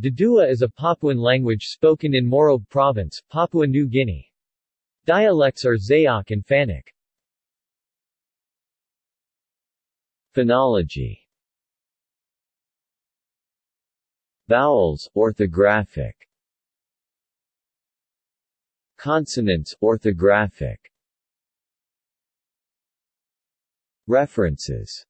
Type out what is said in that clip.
Dedua is a Papuan language spoken in Morobe Province, Papua New Guinea. Dialects are Zayak and Fanak. Phonology Vowels, orthographic Consonants, orthographic References